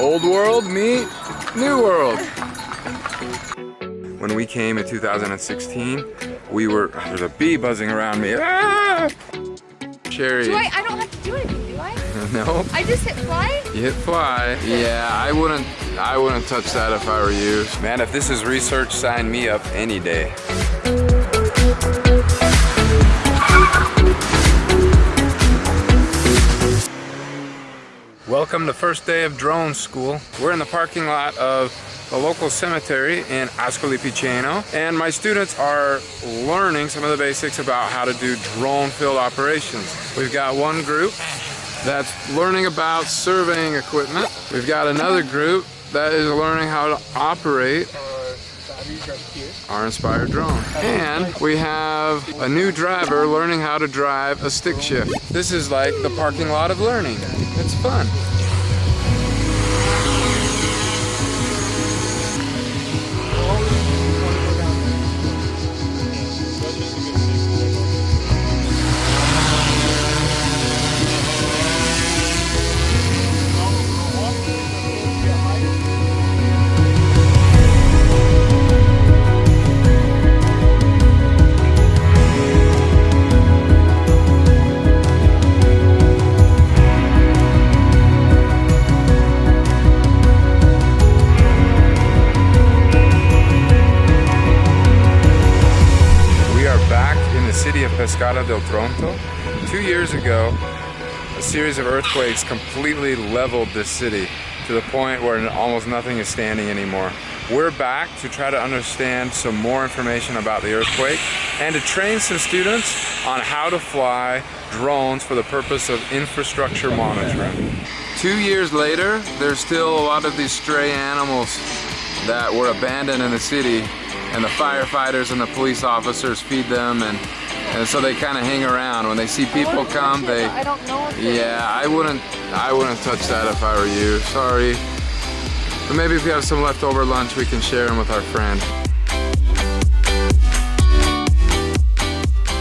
Old world meet new world. When we came in 2016, we were, there's a bee buzzing around me. Ah! Sherry. Do I, I don't have to do anything, do I? no. I just hit fly? You hit fly. Yeah, I wouldn't, I wouldn't touch that if I were you. Man, if this is research, sign me up any day. Welcome to first day of drone school. We're in the parking lot of the local cemetery in Ascoli Piceno and my students are learning some of the basics about how to do drone field operations. We've got one group that's learning about surveying equipment. We've got another group that is learning how to operate our inspired drone. And we have a new driver learning how to drive a stick shift. This is like the parking lot of learning. It's fun. Pescara del Tronto. Two years ago, a series of earthquakes completely leveled this city to the point where almost nothing is standing anymore. We're back to try to understand some more information about the earthquake and to train some students on how to fly drones for the purpose of infrastructure monitoring. Two years later, there's still a lot of these stray animals that were abandoned in the city and the firefighters and the police officers feed them and and so they kind of hang around. When they see people come they I don't know yeah I wouldn't I wouldn't touch that if I were you. Sorry. But maybe if we have some leftover lunch we can share them with our friend.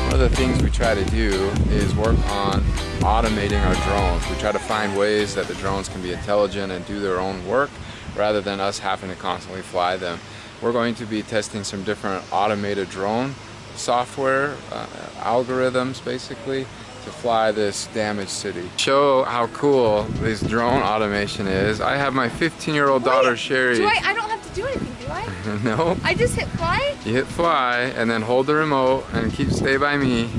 One of the things we try to do is work on automating our drones. We try to find ways that the drones can be intelligent and do their own work rather than us having to constantly fly them. We're going to be testing some different automated drone software, uh, algorithms basically, to fly this damaged city. Show how cool this drone automation is. I have my 15 year old daughter Sherry. Do I, I don't have to do anything, do I? no. I just hit fly? You hit fly and then hold the remote and keep stay by me.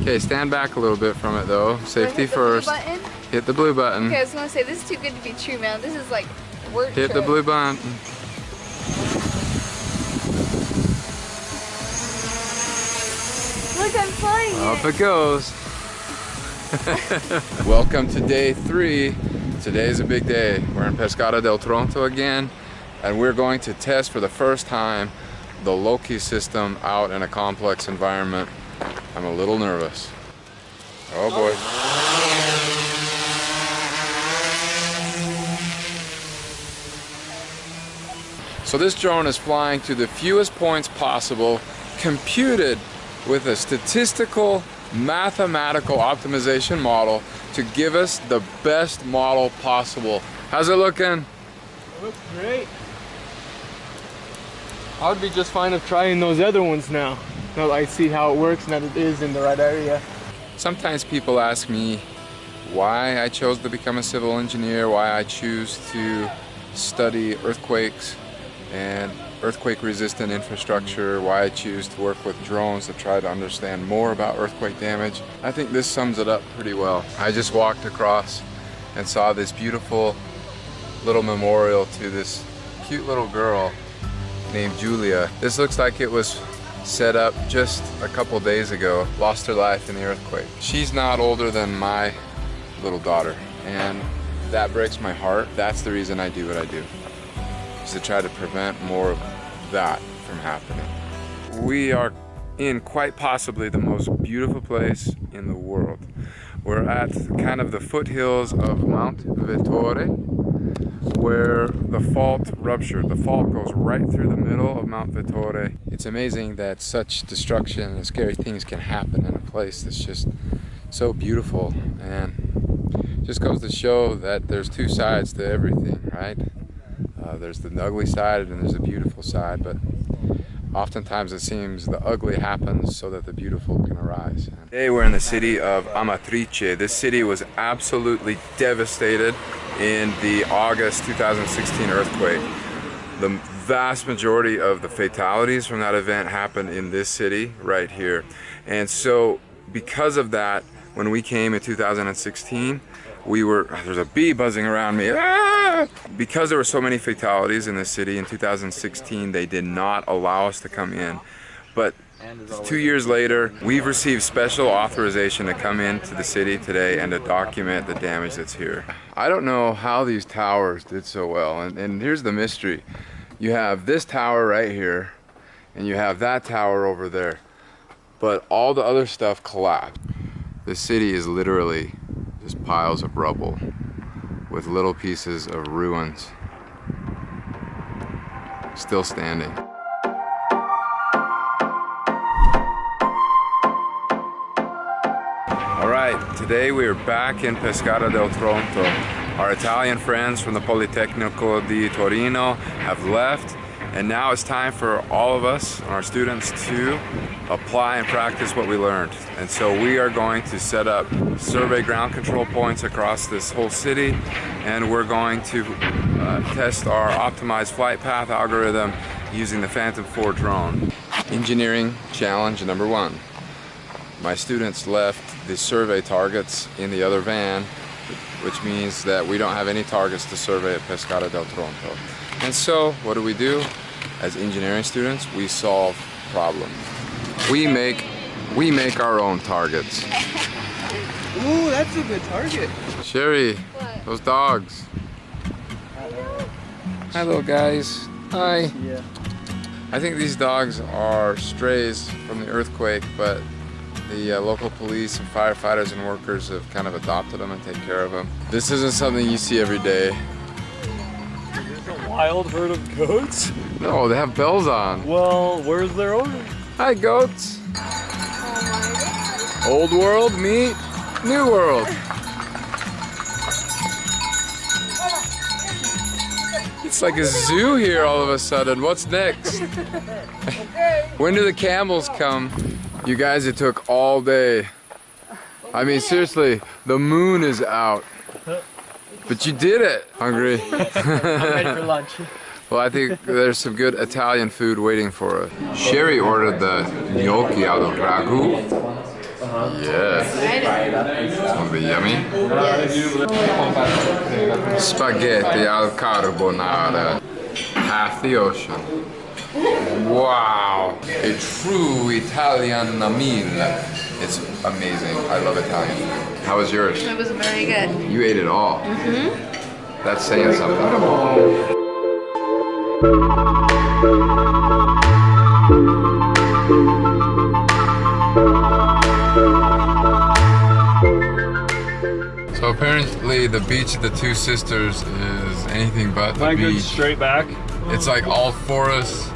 Okay, stand back a little bit from it though. Safety hit first. The hit the blue button. Okay, I was gonna say, this is too good to be true, man. This is like work Hit trip. the blue button. Look, I'm Off it goes. Welcome to day three. Today is a big day. We're in Pescara del Tronto again, and we're going to test for the first time the Loki system out in a complex environment. I'm a little nervous. Oh boy. So this drone is flying to the fewest points possible, computed with a statistical mathematical optimization model to give us the best model possible. How's it looking? It looks great. I would be just fine of trying those other ones now. Now I see how it works and that it is in the right area. Sometimes people ask me why I chose to become a civil engineer, why I choose to study earthquakes and earthquake resistant infrastructure, why I choose to work with drones to try to understand more about earthquake damage. I think this sums it up pretty well. I just walked across and saw this beautiful little memorial to this cute little girl named Julia. This looks like it was set up just a couple days ago, lost her life in the earthquake. She's not older than my little daughter and that breaks my heart. That's the reason I do what I do is to try to prevent more that from happening. We are in quite possibly the most beautiful place in the world. We're at kind of the foothills of Mount Vettore where the fault ruptured. The fault goes right through the middle of Mount Vettore. It's amazing that such destruction and scary things can happen in a place that's just so beautiful and just goes to show that there's two sides to everything, right? Uh, there's the ugly side and there's the beautiful side, but oftentimes it seems the ugly happens so that the beautiful can arise. Today we're in the city of Amatrice. This city was absolutely devastated in the August 2016 earthquake. The vast majority of the fatalities from that event happened in this city right here. And so because of that, when we came in 2016, we were, there's a bee buzzing around me. Ah! Because there were so many fatalities in the city in 2016, they did not allow us to come in. But two years later, we've received special authorization to come into the city today and to document the damage that's here. I don't know how these towers did so well, and, and here's the mystery. You have this tower right here, and you have that tower over there, but all the other stuff collapsed. The city is literally just piles of rubble with little pieces of ruins still standing. All right, today we are back in Pescara del Tronto. Our Italian friends from the Politecnico di Torino have left and now it's time for all of us, our students, to apply and practice what we learned. And so we are going to set up survey ground control points across this whole city, and we're going to uh, test our optimized flight path algorithm using the Phantom 4 drone. Engineering challenge number one. My students left the survey targets in the other van, which means that we don't have any targets to survey at Pescara del Tronto. And so, what do we do? As engineering students, we solve problems. We make we make our own targets. Ooh, that's a good target. Sherry, what? those dogs. Hi little guys. Hi. Yeah. I think these dogs are strays from the earthquake, but the uh, local police and firefighters and workers have kind of adopted them and take care of them. This isn't something you see every day wild herd of goats? No, they have bells on. Well, where's their owner? Hi, goats. Old world meet new world. It's like a zoo here all of a sudden. What's next? when do the camels come? You guys, it took all day. I mean, seriously, the moon is out. But you did it. Hungry? I'm ready for lunch. Well, I think there's some good Italian food waiting for us. Sherry ordered the gnocchi al ragu. Yeah. It's gonna be yummy. Yes. Spaghetti al carbonara. Half the ocean. Wow. A true Italian meal. It's amazing. I love Italian. How was yours? It was very good. You ate it all. Mm-hmm. That's saying something. So apparently the beach of the Two Sisters is anything but the I beach. straight back. It's like all forests,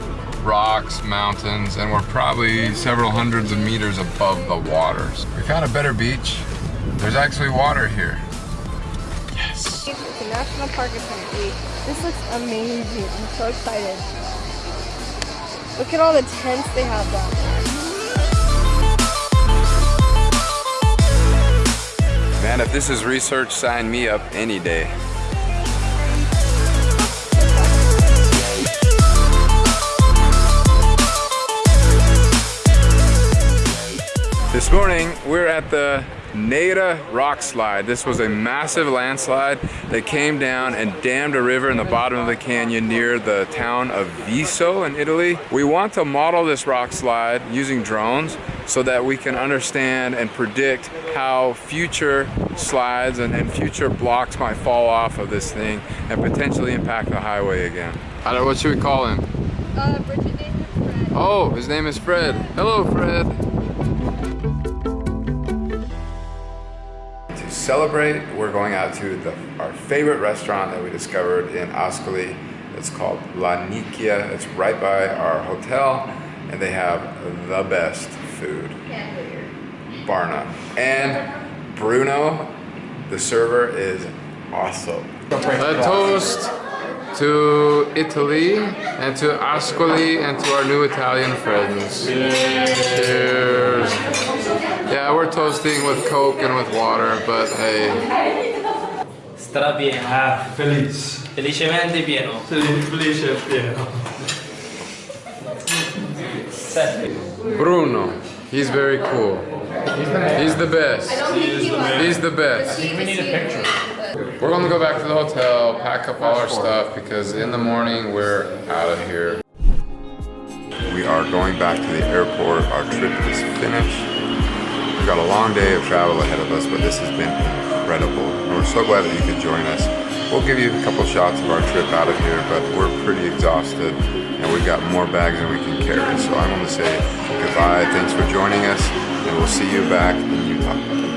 rocks, mountains, and we're probably several hundreds of meters above the waters. We found a better beach. There's actually water here. Yes. It's a national park apparently. This looks amazing. I'm so excited. Look at all the tents they have down there. Man, if this is research, sign me up any day. This morning, we're at the Nera rock slide. This was a massive landslide that came down and dammed a river in the bottom of the canyon near the town of Visso in Italy. We want to model this rock slide using drones so that we can understand and predict how future slides and, and future blocks might fall off of this thing and potentially impact the highway again. I don't know, what should we call him? Uh, Bridget named him Fred. Oh, his name is Fred. Hello, Fred. Celebrate, we're going out to the, our favorite restaurant that we discovered in Ascoli. It's called La Nicchia. It's right by our hotel, and they have the best food. Bar none. And Bruno The server is awesome. A toast to Italy and to Ascoli and to our new Italian friends. Cheers. Yeah, we're toasting with Coke and with water, but hey. Strapieno. Ah, felice. Felicemente pieno. Felice pieno. Bruno, he's very cool. He's the best. He's the best. We need a picture. We're gonna go back to the hotel, pack up all our stuff because in the morning we're out of here. We are going back to the airport. Our trip is finished. We've got a long day of travel ahead of us, but this has been incredible. And we're so glad that you could join us. We'll give you a couple shots of our trip out of here, but we're pretty exhausted and we've got more bags than we can carry. So I'm gonna say goodbye. Thanks for joining us, and we'll see you back in Utah.